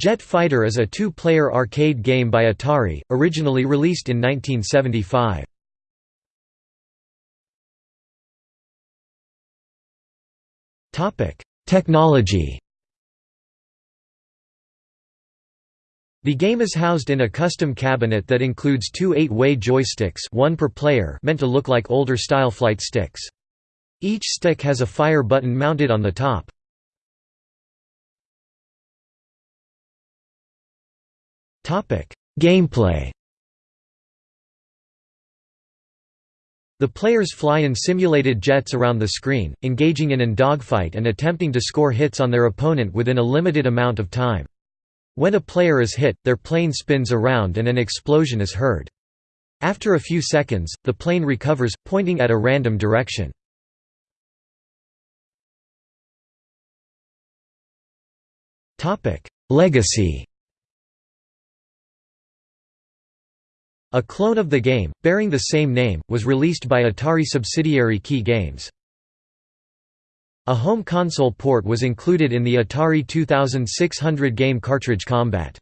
Jet Fighter is a two-player arcade game by Atari, originally released in 1975. Technology The game is housed in a custom cabinet that includes two eight-way joysticks one per player meant to look like older-style flight sticks. Each stick has a fire button mounted on the top. Gameplay The players fly in simulated jets around the screen, engaging in an dogfight and attempting to score hits on their opponent within a limited amount of time. When a player is hit, their plane spins around and an explosion is heard. After a few seconds, the plane recovers, pointing at a random direction. Legacy A clone of the game, bearing the same name, was released by Atari subsidiary Kee Games. A home console port was included in the Atari 2600 game cartridge Combat.